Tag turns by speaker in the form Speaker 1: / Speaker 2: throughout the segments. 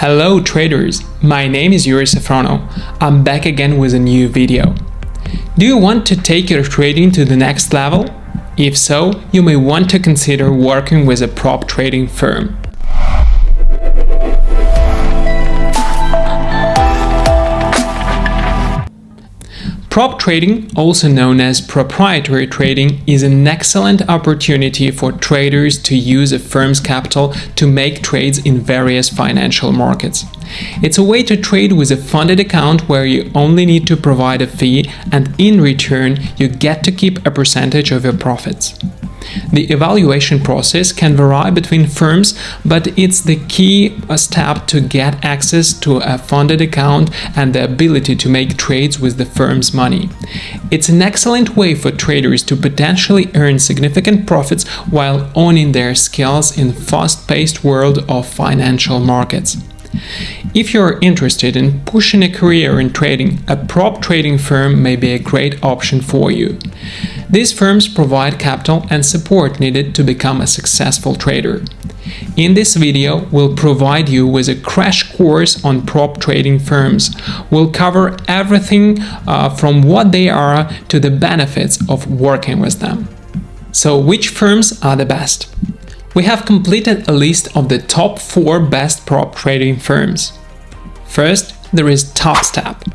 Speaker 1: Hello traders, my name is Yuri Safrono. I'm back again with a new video. Do you want to take your trading to the next level? If so, you may want to consider working with a prop trading firm. Prop trading, also known as proprietary trading, is an excellent opportunity for traders to use a firm's capital to make trades in various financial markets. It's a way to trade with a funded account where you only need to provide a fee and in return you get to keep a percentage of your profits. The evaluation process can vary between firms, but it's the key uh, step to get access to a funded account and the ability to make trades with the firm's money. It's an excellent way for traders to potentially earn significant profits while owning their skills in fast-paced world of financial markets. If you're interested in pushing a career in trading, a prop trading firm may be a great option for you. These firms provide capital and support needed to become a successful trader. In this video, we'll provide you with a crash course on prop trading firms. We'll cover everything uh, from what they are to the benefits of working with them. So which firms are the best? We have completed a list of the top 4 best prop trading firms. First, there is TopStep.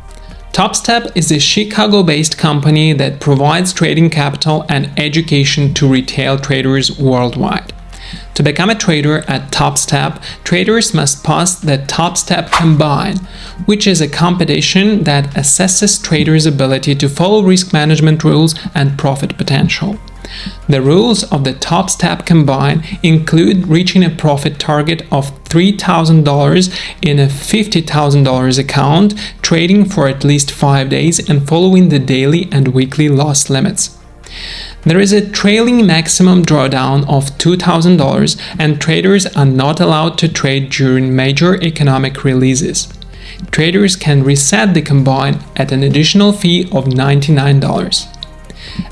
Speaker 1: TopStep is a Chicago-based company that provides trading capital and education to retail traders worldwide. To become a trader at TopStep, traders must pass the TopStep Combine, which is a competition that assesses traders' ability to follow risk management rules and profit potential. The rules of the TopStep Combine include reaching a profit target of $3,000 in a $50,000 account, trading for at least 5 days and following the daily and weekly loss limits. There is a trailing maximum drawdown of $2,000 and traders are not allowed to trade during major economic releases. Traders can reset the combine at an additional fee of $99.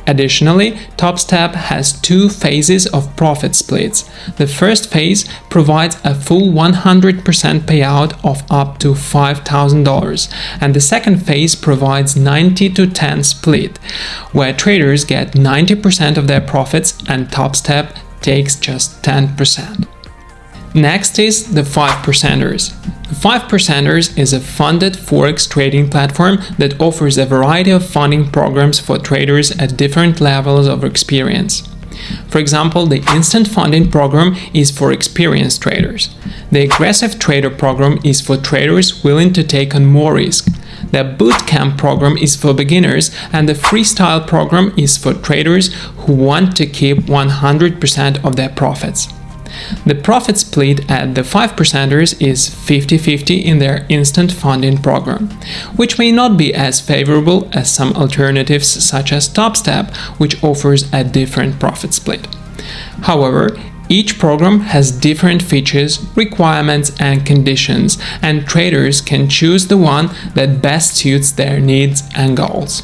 Speaker 1: Additionally, TopStep has two phases of profit splits. The first phase provides a full 100% payout of up to $5,000 and the second phase provides 90 to 10 split, where traders get 90% of their profits and TopStep takes just 10%. Next is the 5 percenters. 5 Percenters is a funded forex trading platform that offers a variety of funding programs for traders at different levels of experience. For example, the Instant Funding program is for experienced traders. The Aggressive Trader program is for traders willing to take on more risk. The Bootcamp program is for beginners and the Freestyle program is for traders who want to keep 100% of their profits. The profit split at the 5 percenters is 50-50 in their instant funding program, which may not be as favorable as some alternatives such as TopStep, which offers a different profit split. However, each program has different features, requirements and conditions, and traders can choose the one that best suits their needs and goals.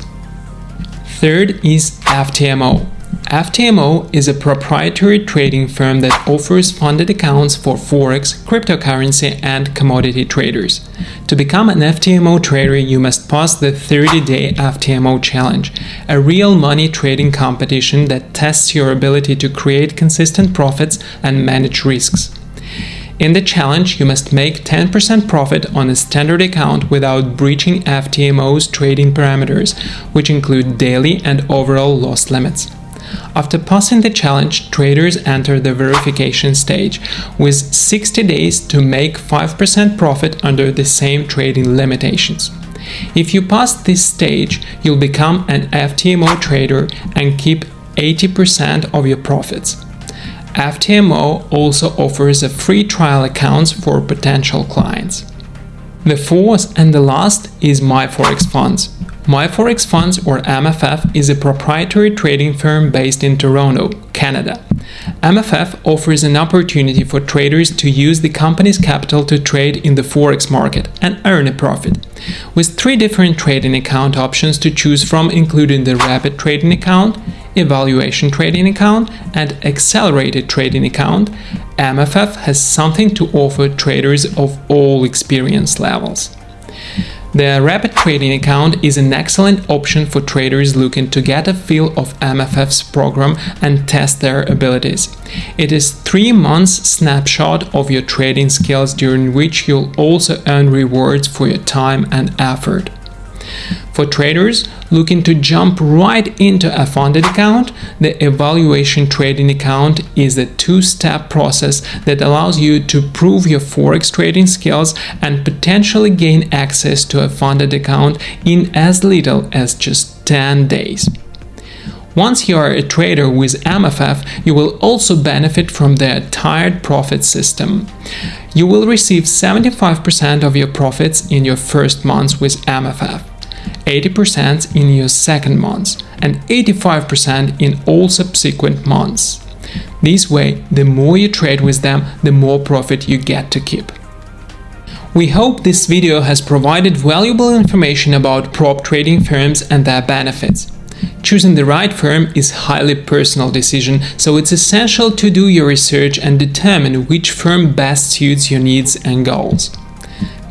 Speaker 1: Third is FTMO, FTMO is a proprietary trading firm that offers funded accounts for forex, cryptocurrency and commodity traders. To become an FTMO trader, you must pass the 30-day FTMO challenge, a real money trading competition that tests your ability to create consistent profits and manage risks. In the challenge, you must make 10% profit on a standard account without breaching FTMO's trading parameters, which include daily and overall loss limits. After passing the challenge, traders enter the verification stage, with 60 days to make 5% profit under the same trading limitations. If you pass this stage, you'll become an FTMO trader and keep 80% of your profits. FTMO also offers a free trial accounts for potential clients. The fourth and the last is MyForex Funds. MyForex Funds or MFF is a proprietary trading firm based in Toronto, Canada. MFF offers an opportunity for traders to use the company's capital to trade in the forex market and earn a profit. With three different trading account options to choose from including the Rapid Trading Account, evaluation trading account and accelerated trading account, MFF has something to offer traders of all experience levels. The Rapid Trading account is an excellent option for traders looking to get a feel of MFF's program and test their abilities. It is 3 months snapshot of your trading skills during which you'll also earn rewards for your time and effort. For traders looking to jump right into a funded account, the evaluation trading account is a two-step process that allows you to prove your forex trading skills and potentially gain access to a funded account in as little as just 10 days. Once you are a trader with MFF, you will also benefit from their tiered profit system. You will receive 75% of your profits in your first months with MFF. 80% in your second month and 85% in all subsequent months. This way, the more you trade with them, the more profit you get to keep. We hope this video has provided valuable information about prop trading firms and their benefits. Choosing the right firm is highly personal decision, so it's essential to do your research and determine which firm best suits your needs and goals.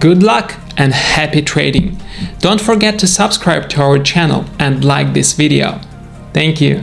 Speaker 1: Good luck and happy trading! Don't forget to subscribe to our channel and like this video. Thank you.